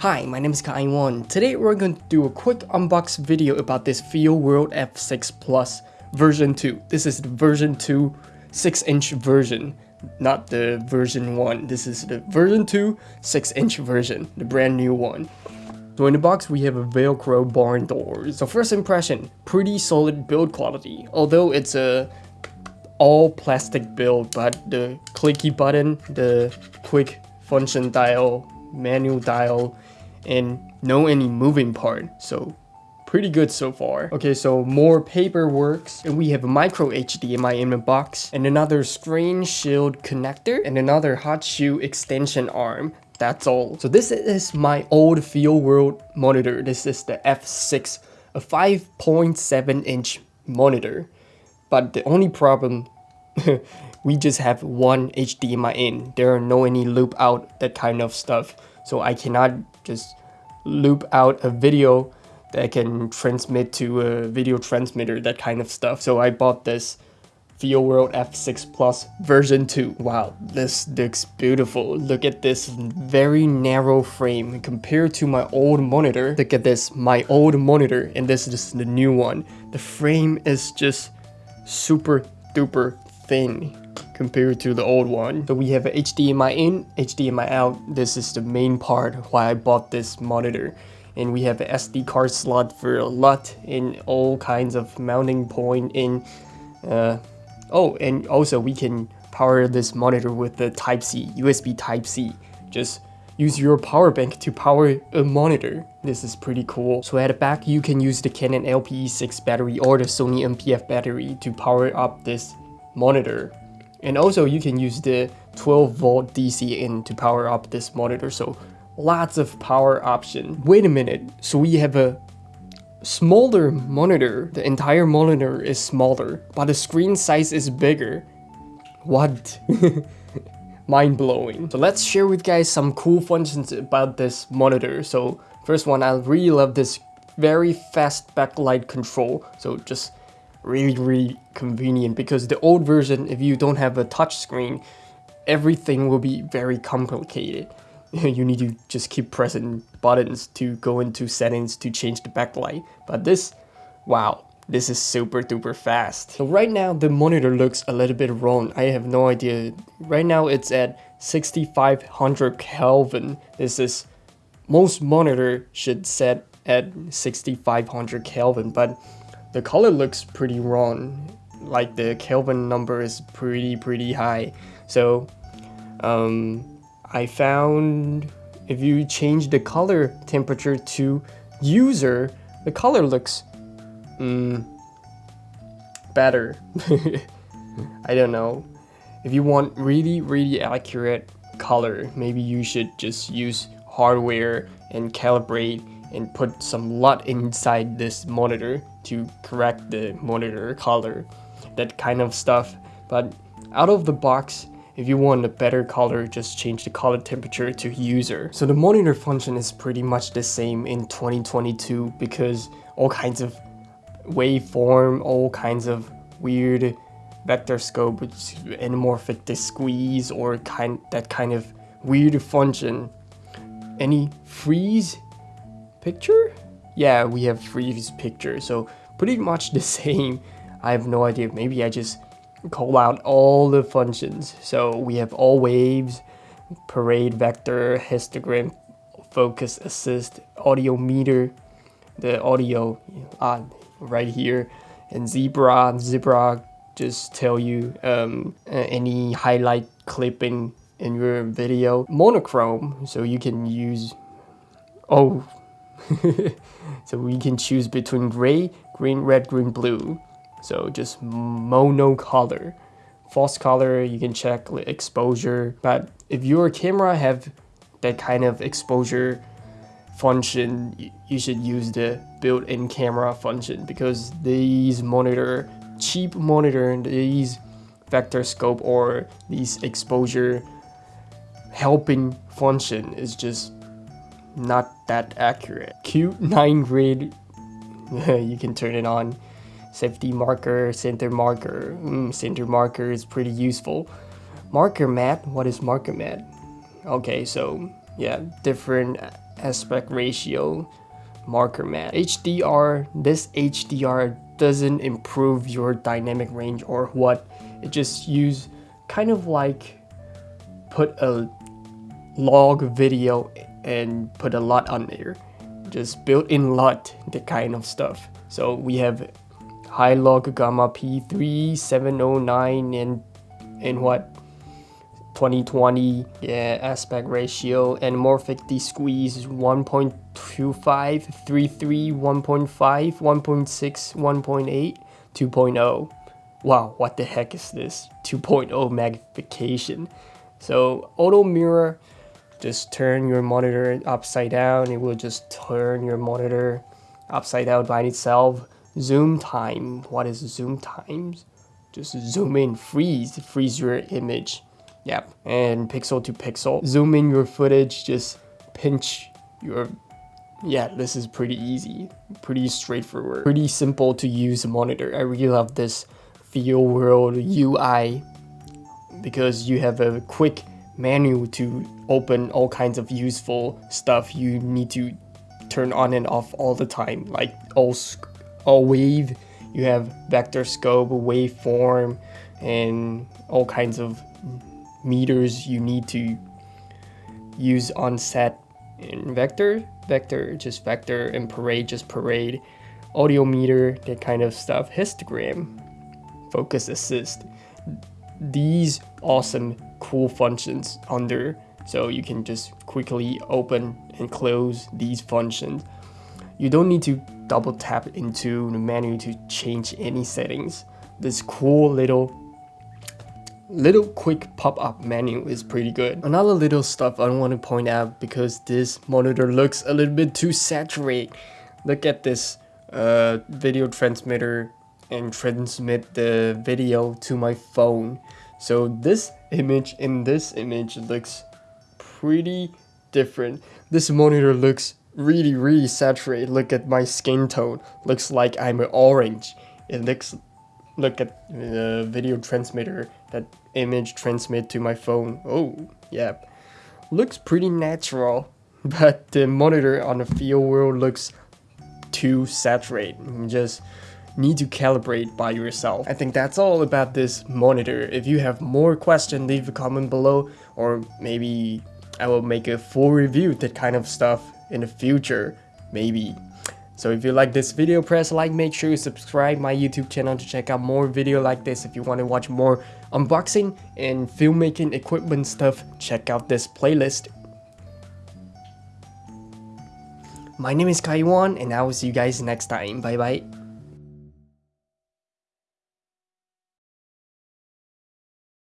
Hi, my name is Kai1. Today we're going to do a quick unbox video about this Feel World F6 Plus version 2. This is the version 2 6-inch version, not the version 1. This is the version 2 6-inch version, the brand new one. So in the box we have a velcro barn door. So first impression, pretty solid build quality. Although it's a all plastic build, but the clicky button, the quick function dial, manual dial, and no any moving part. So pretty good so far. Okay, so more paperwork, and we have a micro HDMI in the box, and another screen shield connector, and another hot shoe extension arm. That's all. So this is my old Feelworld monitor. This is the F6, a 5.7 inch monitor. But the only problem, we just have one HDMI in. There are no any loop out, that kind of stuff. So I cannot just loop out a video that can transmit to a video transmitter, that kind of stuff. So I bought this Feelworld F6 Plus version 2. Wow, this looks beautiful. Look at this very narrow frame compared to my old monitor. Look at this, my old monitor, and this is the new one. The frame is just super duper thin compared to the old one. So we have a HDMI in, HDMI out. This is the main part why I bought this monitor and we have a SD card slot for a lot in all kinds of mounting point in uh, Oh, and also we can power this monitor with the Type-C, USB Type-C. Just use your power bank to power a monitor. This is pretty cool. So at the back, you can use the Canon LPE6 battery or the Sony NP-F battery to power up this monitor. And also you can use the 12 volt DC in to power up this monitor. So lots of power option. Wait a minute. So we have a smaller monitor. The entire monitor is smaller, but the screen size is bigger. What? Mind-blowing. So let's share with guys some cool functions about this monitor. So first one, I really love this very fast backlight control. So just really, really convenient because the old version, if you don't have a touch screen, everything will be very complicated. you need to just keep pressing buttons to go into settings to change the backlight. But this, wow, this is super duper fast. So right now the monitor looks a little bit wrong. I have no idea. Right now it's at 6500 Kelvin. This is, most monitor should set at 6500 Kelvin, but the color looks pretty wrong. Like the Kelvin number is pretty, pretty high. So, um, I found if you change the color temperature to user, the color looks mm, better. I don't know. If you want really, really accurate color, maybe you should just use hardware and calibrate and put some LUT inside this monitor to correct the monitor color, that kind of stuff. But out of the box, if you want a better color, just change the color temperature to user. So the monitor function is pretty much the same in 2022 because all kinds of waveform, all kinds of weird vector scope, anamorphic squeeze or kind that kind of weird function. Any freeze picture? Yeah, we have freeze picture, so pretty much the same. I have no idea, maybe I just call out all the functions. So we have all waves, parade vector, histogram, focus assist, audio meter, the audio uh, right here, and zebra, zebra just tell you um, any highlight clipping in your video. Monochrome, so you can use, oh, so we can choose between gray, green, red, green, blue. So just mono color. False color, you can check exposure. But if your camera have that kind of exposure function, you should use the built-in camera function because these monitor, cheap monitor, these vector scope or these exposure helping function is just not that accurate. Q9 grid, you can turn it on safety marker, center marker. Mm, center marker is pretty useful. Marker mat, what is marker mat? Okay, so yeah, different aspect ratio marker mat. HDR, this HDR doesn't improve your dynamic range or what. It just use kind of like put a log video and put a LUT on there. Just built-in LUT, the kind of stuff. So we have high log gamma P3, 709 and and what 2020 yeah aspect ratio and morphic anamorphic desqueeze 1.25 33 1.5 1.6 1.8 2.0 wow what the heck is this 2.0 magnification so auto mirror just turn your monitor upside down. It will just turn your monitor upside down by itself. Zoom time. What is zoom times? Just zoom in. Freeze. Freeze your image. Yep, and pixel to pixel. Zoom in your footage, just pinch your... Yeah, this is pretty easy, pretty straightforward, pretty simple to use a monitor. I really love this Feel World UI because you have a quick menu to open all kinds of useful stuff you need to turn on and off all the time, like all, all wave, you have vector scope, waveform, and all kinds of meters you need to use on set in vector, vector, just vector, and parade, just parade, audio meter, that kind of stuff, histogram, focus assist. These awesome cool functions under so you can just quickly open and close these functions. You don't need to double tap into the menu to change any settings. This cool little little quick pop-up menu is pretty good. Another little stuff I want to point out because this monitor looks a little bit too saturated. Look at this uh, video transmitter and transmit the video to my phone. So this image and this image looks pretty different. This monitor looks really really saturated. Look at my skin tone. Looks like I'm orange. It looks look at the video transmitter that image transmit to my phone. Oh, yeah. Looks pretty natural, but the monitor on the Feelworld looks too saturated. Just need to calibrate by yourself. I think that's all about this monitor. If you have more questions, leave a comment below or maybe I will make a full review that kind of stuff in the future, maybe. So if you like this video, press like, make sure you subscribe my YouTube channel to check out more video like this. If you want to watch more unboxing and filmmaking equipment stuff, check out this playlist. My name is Kaiwan and I will see you guys next time. Bye bye.